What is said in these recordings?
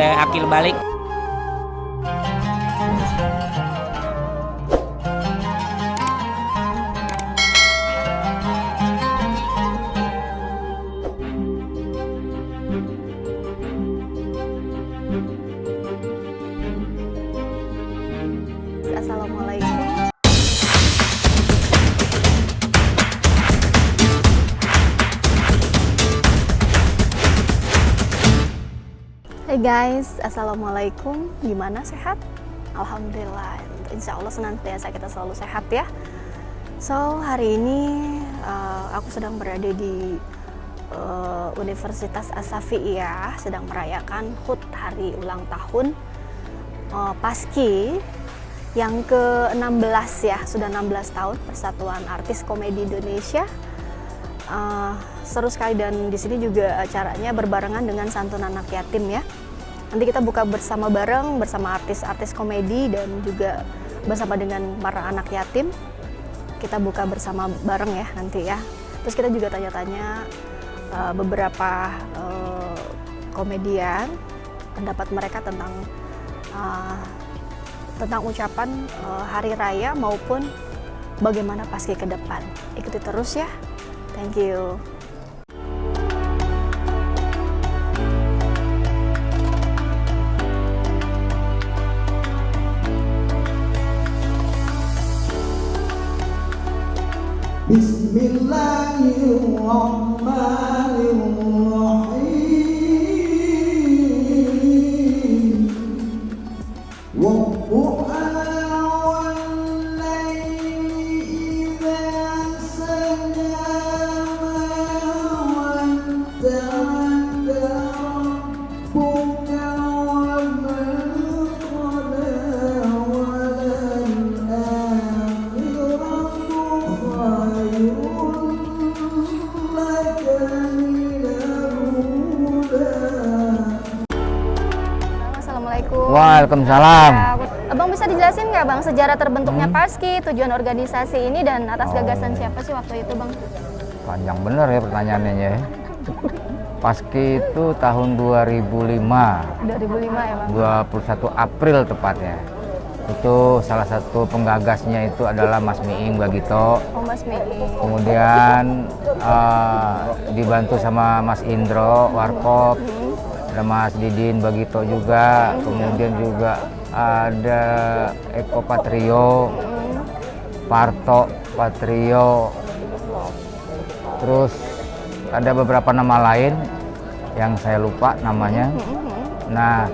udah akil balik Guys, Assalamualaikum. Gimana? Sehat? Alhamdulillah. Insya Allah senantiasa kita selalu sehat ya. So, hari ini uh, aku sedang berada di uh, Universitas Asafi ya. Sedang merayakan HUT Hari Ulang Tahun uh, Paski yang ke-16 ya. Sudah 16 tahun Persatuan Artis Komedi Indonesia. Uh, seru sekali dan di sini juga acaranya berbarengan dengan santunan anak yatim ya nanti kita buka bersama bareng bersama artis-artis komedi dan juga bersama dengan para anak yatim kita buka bersama bareng ya nanti ya terus kita juga tanya-tanya uh, beberapa uh, komedian pendapat mereka tentang uh, tentang ucapan uh, hari raya maupun bagaimana paski ke depan. Ikuti terus ya. Thank you. بسم الله الرحمن Waalaikumsalam. Ya, Abang bisa dijelasin nggak bang sejarah terbentuknya Paski, tujuan organisasi ini dan atas Hmm. Oh. gagasan siapa sih waktu itu bang? Panjang bener ya pertanyaannya ya. Paski itu tahun 2005, 2005 ya bang. 21 April tepatnya. Itu salah satu penggagasnya itu adalah Mas Miing Bagito. Oh Mas Mei. Kemudian eh, dibantu sama Mas Indro Warkop, ada Mas Didin Bagito juga, kemudian juga ada Eko Patrio, Parto Patrio, terus ada beberapa nama lain yang saya lupa namanya. Nah,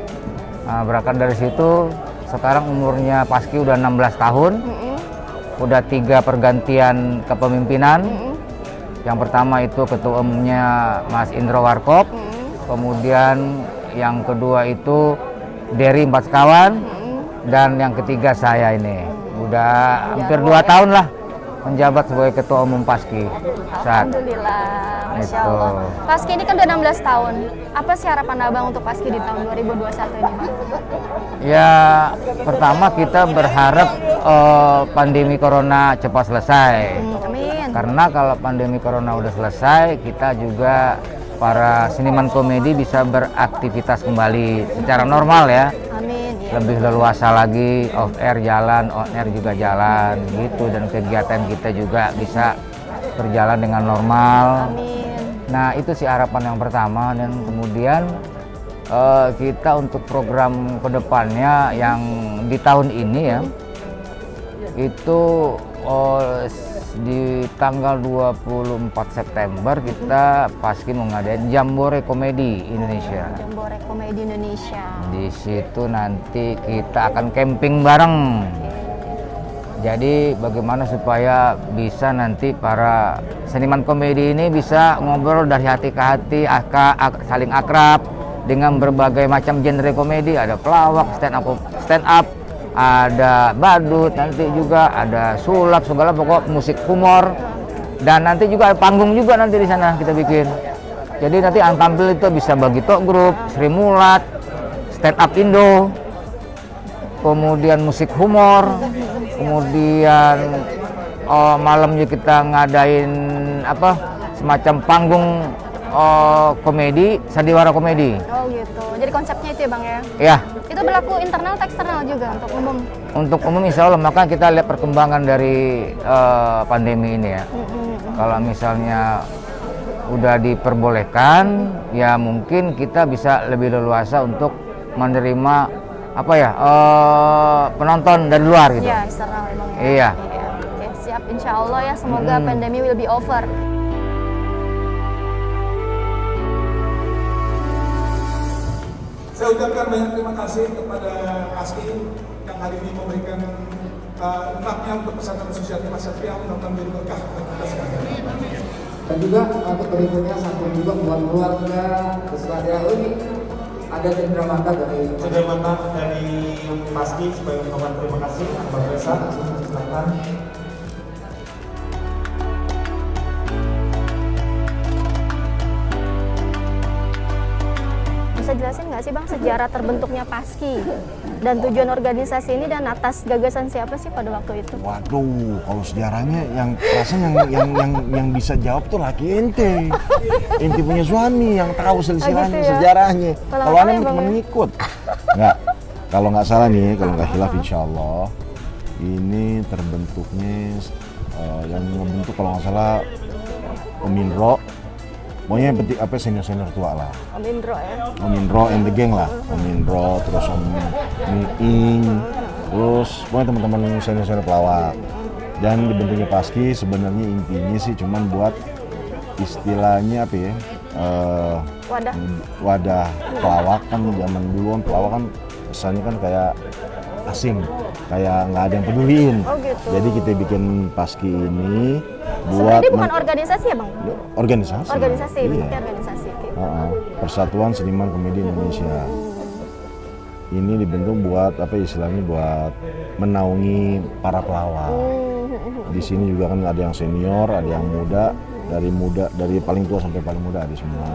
eh, berangkat dari situ sekarang umurnya Paski udah 16 tahun, udah tiga pergantian kepemimpinan. Yang pertama itu ketua umumnya Mas Indro Warkop, kemudian yang kedua itu Derry Empat Sekawan, dan yang ketiga saya ini. Udah hampir dua tahun lah menjabat sebagai ketua umum Paski. Saat Alhamdulillah, Masya Itu. Allah. Paski ini kan udah 16 tahun. Apa sih harapan abang untuk Paski di tahun 2021 ini bang? Ya, pertama kita berharap eh, pandemi corona cepat selesai. Hmm, amin. Karena kalau pandemi corona udah selesai, kita juga para seniman komedi bisa beraktivitas kembali secara normal ya. Amin. Ya. Lebih leluasa lagi, off air jalan, on air juga jalan gitu dan kegiatan kita juga bisa berjalan dengan normal. Amin. Nah, itu sih harapan yang pertama dan kemudian eh, kita untuk program ke depannya yang di tahun ini ya itu oh, di tanggal 24 September kita pasti mengadain Jambore Komedi Indonesia. Jambore Komedi Indonesia. Di situ nanti kita akan camping bareng. Jadi bagaimana supaya bisa nanti para seniman komedi ini bisa ngobrol dari hati ke hati, aka- ak- saling akrab dengan berbagai macam genre komedi. Ada pelawak, stand up, stand up, ada badut, nanti juga ada sulap, segala pokok musik humor. Dan nanti juga ada panggung juga nanti di sana kita bikin. Jadi nanti yang tampil itu bisa Bagito Group, Sri Mulat, Stand Up Indo, kemudian musik humor, kemudian oh, malamnya kita ngadain apa semacam panggung eh, komedi, sandiwara komedi. Oh gitu. Jadi konsepnya itu ya bang ya? Ya, Itu berlaku internal atau eksternal juga untuk umum? untuk umum insya Allah maka kita lihat perkembangan dari eh, pandemi ini ya. Kalau misalnya udah diperbolehkan, ya mungkin kita bisa lebih leluasa untuk menerima apa ya eh, penonton dari luar gitu. Iya eksternal emang ya. Iya. Oke siap Insya Allah ya semoga Mm. pandemi will be over. Saya ucapkan banyak terima kasih kepada Aski yang hari ini memberikan uh, untuk pesantren sosial di Pasar Piang mudah-mudahan menjadi berkah bagi kita sekalian. Dan juga untuk berikutnya sampai juga buat keluarga Kesukaan ini ada cendera mata dari Cenderamata dari Paski sebagai ungkapan terima kasih. Kepada Resa Sulawesi nggak sih bang sejarah terbentuknya Paski dan tujuan organisasi ini dan atas gagasan siapa sih pada waktu itu? Waduh, kalau sejarahnya yang perasaan yang yang yang yang bisa jawab tuh laki ente. Ente punya suami yang tahu silsilahnya, gitu ya? sejarahnya. Kalau Kalau nggak aneh tahu ya, cuma Bang, ya? ngikut. Enggak. Kalau nggak salah nih, kalau nggak hilaf insya Allah ini terbentuknya eh, yang membentuk kalau nggak salah Om Yang penting apa senior-senior tua lah. Om Indro ya. Om Indro and the gang lah Om Indro terus Om Miing terus pokoknya teman-teman senior-senior pelawak dan dibentuknya Paski sebenarnya intinya sih cuman buat istilahnya apa ya eh, Wadah. wadah pelawak kan zaman dulu kan pelawak kan kesannya kan kayak asing kayak nggak ada yang peduliin Oh, gitu. jadi kita bikin Paski ini Sebenarnya buat ini bukan organisasi ya bang? organisasi Organisasi, Iya. bentuknya organisasi. Oke. Heeh, Persatuan Seniman Komedi Indonesia. Ini dibentuk buat apa istilahnya buat menaungi para pelawak. Di sini juga kan ada yang senior, ada yang muda, dari muda dari paling tua sampai paling muda ada semua.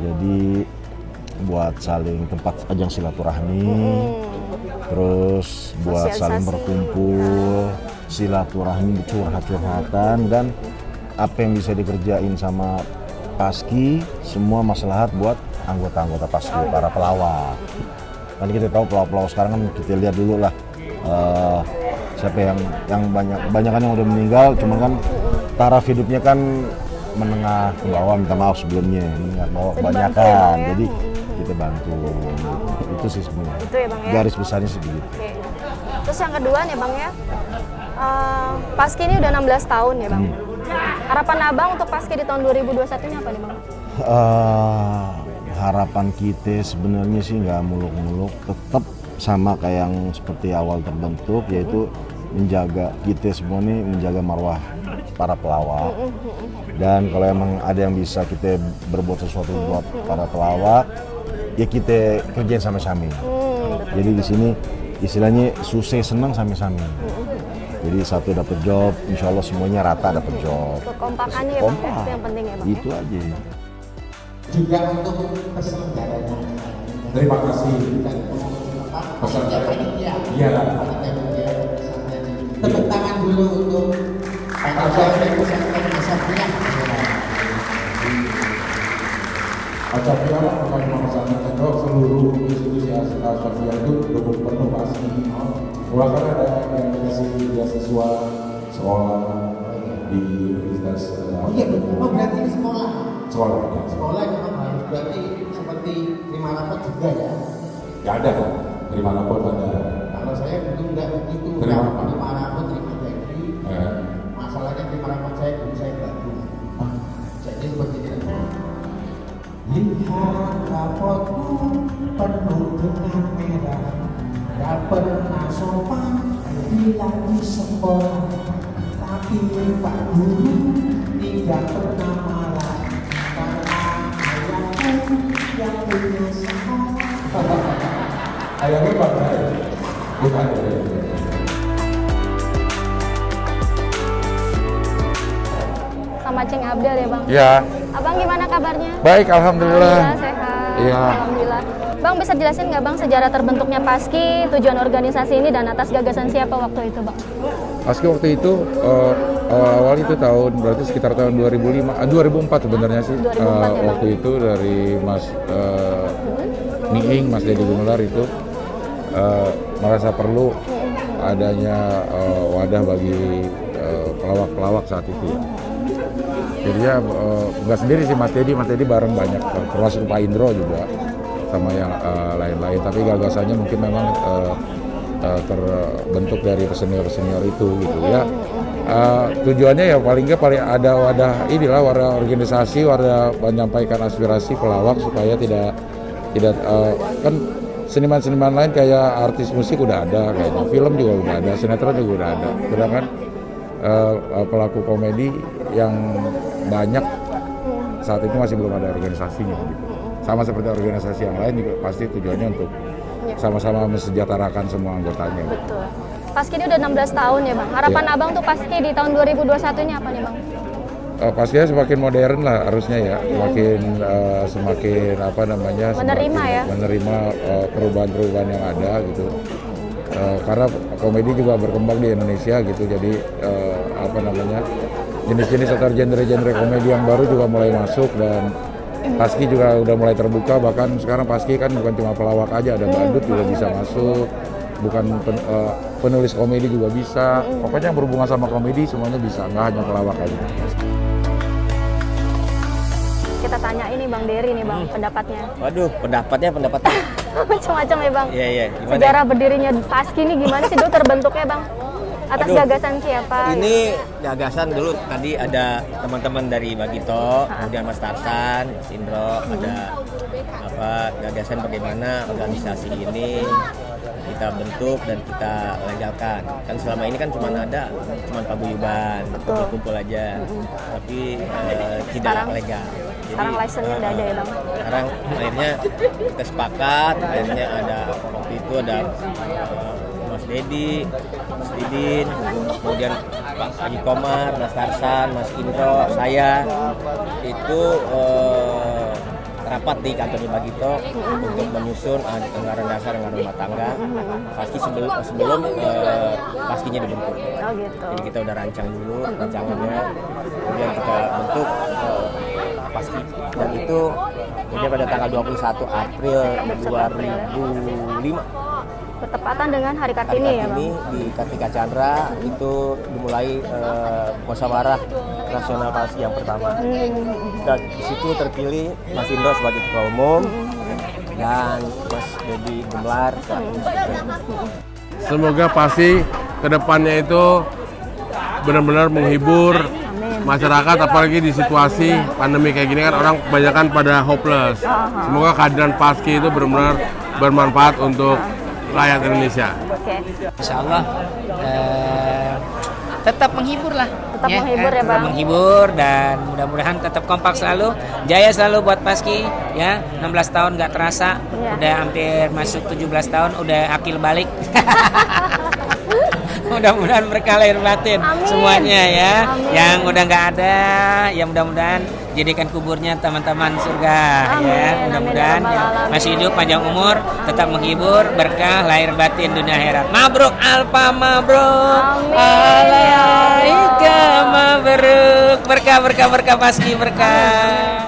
Jadi buat saling tempat ajang silaturahmi, terus buat saling berkumpul, silaturahmi, curhat-curhatan dan apa yang bisa dikerjain sama Paski semua maslahat buat anggota-anggota Paski para pelawak. Kan kita tahu pelawak-pelawak sekarang kan kita lihat dulu lah eh, siapa yang yang banyak banyak kan yang udah meninggal cuman kan taraf hidupnya kan menengah ke bawah minta maaf sebelumnya menengah ke bawah kebanyakan ya, ya? jadi kita bantu itu sih sebenarnya Itu ya bang ya. garis besarnya sih begitu Oke. Terus yang kedua nih bang ya, Eh, Paski ini udah 16 tahun ya bang. Hmm. Harapan abang untuk Paski di tahun 2021 ini apa nih bang? Eh, harapan kita sebenarnya sih nggak muluk-muluk, tetap sama kayak yang seperti awal terbentuk, yaitu menjaga kita semua nih menjaga marwah para pelawak. Dan kalau emang ada yang bisa kita berbuat sesuatu buat para pelawak, ya kita kerjain sama-sama. Jadi di sini istilahnya susah senang sama-sama. Jadi satu dapat job, insya Allah semuanya rata dapat job. Kekompakannya ya ya? Kompak. itu yang penting ya bang. Itu aja. juga untuk peselenggaranya Terima kasih peserta panitia Iya. tepuk tangan dulu untuk dan pesantren pesantren Asafia bukan cuma pesantren Tendok, seluruh institusi As- Asafia itu dukung penuh pasti. Bahkan ada yang dikasih beasiswa sekolah di Universitas eh, oh iya oh berarti ini sekolah? Sekolah ya. sekolah memang harus berarti seperti lima rapat juga ya? Ya ada dari mana pun ada. kalau saya mungkin enggak begitu. Terima Enggak, sopan bila di sekolah Tapi Pak Guru tidak pernah marah Karena ayahku yang punya sekolah ayahnya bangga ya? Bukan ya? Sama Ceng Abdel ya bang. Ya, Abang gimana kabarnya? baik alhamdulillah. sehat. Iya. Alhamdulillah. Bang bisa jelasin nggak Bang sejarah terbentuknya PASKI, tujuan organisasi ini dan atas gagasan siapa waktu itu Bang? Paski waktu itu eh, awal-awal itu tahun berarti sekitar tahun 2005, ah, 2004 sebenarnya sih. 2004 Eh, ya, Bang? waktu itu dari Mas eh, Miing, Mas Deddy Gumelar itu eh, merasa perlu adanya eh, wadah bagi eh, pelawak-pelawak saat itu ya. Jadi ya eh, nggak sendiri sih Mas Deddy, Mas Deddy bareng banyak, eh, termasuk Pak Indro juga sama yang eh, lain-lain. Tapi gagasannya mungkin memang eh, eh, terbentuk dari senior-senior itu gitu ya. Eh, tujuannya ya paling nggak paling ada wadah inilah wadah organisasi, wadah menyampaikan aspirasi pelawak supaya tidak tidak eh, kan seniman-seniman lain kayak artis musik udah ada kayaknya film juga udah ada sinetron juga udah ada sedangkan eh, pelaku komedi yang banyak saat itu masih belum ada organisasinya gitu. Sama seperti organisasi yang lain juga pasti tujuannya untuk sama-sama mensejahterakan semua anggotanya. Betul. PASKI ini udah 16 tahun ya Bang. Harapan Iya. Abang tuh PASKI di tahun 2021 ini apa nih Bang? Eh, pastinya semakin modern lah harusnya ya, semakin eh, semakin apa namanya Menerima ya. menerima eh, perubahan-perubahan yang ada gitu. Eh, karena komedi juga berkembang di Indonesia gitu, jadi eh, apa namanya jenis-jenis atau genre-genre komedi yang baru juga mulai masuk dan Paski juga udah mulai terbuka bahkan sekarang Paski kan bukan cuma pelawak aja ada badut juga bisa masuk bukan pen- eh, penulis komedi juga bisa pokoknya yang berhubungan sama komedi semuanya bisa nggak hanya pelawak aja. Kita tanya ini Bang Dery nih Hmm. Bang pendapatnya. Waduh, pendapatnya pendapatnya. Macam-macam ya Bang. Iya iya. Sejarah berdirinya PASKI ini gimana sih dulu terbentuknya Bang? Atas Aduh. gagasan siapa? Ini gagasan dulu tadi ada teman-teman dari Bagito, kemudian Mas Tarsan, Mas Indro, ada apa gagasan bagaimana organisasi ini kita bentuk dan kita legalkan. Kan selama ini kan cuma ada cuma paguyuban, kumpul-kumpul aja, tapi eh, tidak Sekarang- legal. sekarang license-nya udah ada ya, Bang? Sekarang akhirnya kita sepakat, akhirnya ada waktu itu ada eh, Mas Dedi, Mas Didin, kemudian Pak Haji Komar, Mas Tarsan, Mas Indro, saya. Itu eh, rapat di kantor Bagito untuk menyusun eh, anggaran dasar anggaran rumah tangga. Pasti sebelum sebelum eh, pastinya dibentuk. Jadi kita udah rancang dulu rancangannya, kemudian kita bentuk eh, pasti. Dan itu kemudian pada tanggal 21 April 2005 Bertepatan dengan Hari Hari Kartini ya Bang? Kartini di Kartika Chandra itu dimulai eh, musyawarah nasional Palsi yang pertama Hmm. dan di situ terpilih Mas Indro sebagai ketua umum dan Mas Dedi Gemlar sebagai Semoga pasti ke depannya itu benar-benar menghibur masyarakat apalagi di situasi pandemi kayak gini kan orang kebanyakan pada hopeless. Semoga kehadiran Paski itu benar-benar bermanfaat untuk rakyat Indonesia. Oke. Insya Allah eh, tetap menghibur lah. Tetap menghibur ya, tetap Bang. menghibur dan mudah-mudahan tetap kompak selalu. Jaya selalu buat Paski ya. 16 tahun nggak terasa. Iya. Udah hampir masuk 17 tahun udah akil balik. mudah-mudahan mereka lahir batin Amin. semuanya ya. Amin. Yang udah nggak ada, ya mudah-mudahan jadikan kuburnya teman-teman surga Amin, ya. amin, Mudah-mudahan ya Rabbal alamin. masih hidup panjang umur, tetap menghibur, berkah lahir batin dunia akhirat. Mabruk alfa mabruk. Amin, ya Alaika mabruk. Berkah berkah berkah pasti berkah.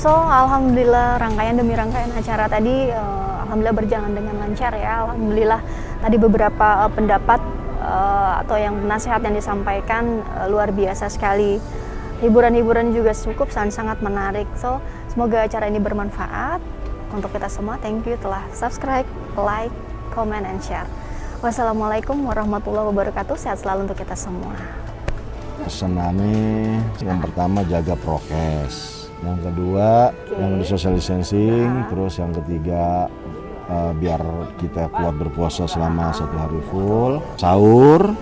So, alhamdulillah rangkaian demi rangkaian acara tadi eh, alhamdulillah berjalan dengan lancar ya. Alhamdulillah tadi beberapa eh, pendapat eh, atau yang nasihat yang disampaikan eh, luar biasa sekali. Hiburan-hiburan juga cukup sangat-sangat menarik. So, semoga acara ini bermanfaat untuk kita semua. Thank you telah subscribe, like, comment, and share. Wassalamualaikum warahmatullahi wabarakatuh. Sehat selalu untuk kita semua. pesanannya yang pertama jaga prokes yang kedua yang di social distancing terus yang ketiga eh, biar kita kuat berpuasa selama satu hari full. Sahur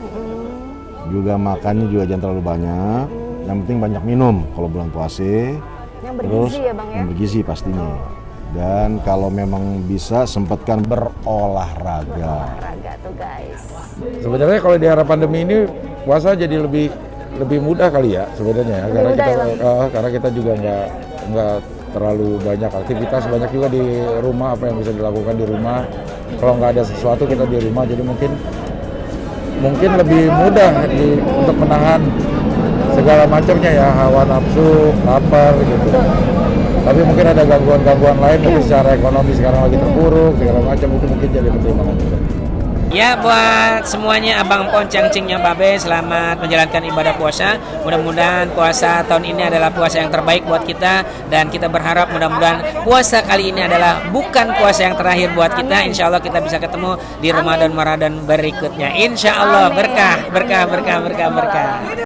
juga makannya juga jangan terlalu banyak. Yang penting banyak minum kalau bulan puasa. Yang terus bergizi ya bang ya. yang bergizi pastinya. Dan kalau memang bisa sempatkan berolahraga. Olahraga tuh guys. Sebenarnya kalau di era pandemi ini puasa jadi lebih lebih mudah kali ya sebenarnya ya. Lebih karena kita ya, eh, karena kita juga nggak nggak terlalu banyak aktivitas banyak juga di rumah apa yang bisa dilakukan di rumah. Kalau nggak ada sesuatu kita di rumah. Jadi mungkin mungkin lebih mudah di- untuk menahan segala macamnya ya. Hawa nafsu lapar gitu. Tapi mungkin ada gangguan-gangguan lain mungkin secara ekonomi sekarang lagi terpuruk segala macam itu mungkin jadi pertimbangan juga. Ya buat semuanya abang pon cangcingnya babe selamat menjalankan ibadah puasa. Mudah-mudahan puasa tahun ini adalah puasa yang terbaik buat kita dan kita berharap mudah-mudahan puasa kali ini adalah bukan puasa yang terakhir buat kita. Insya Allah kita bisa ketemu di Ramadan Ramadan berikutnya. Insya Allah berkah berkah berkah berkah berkah.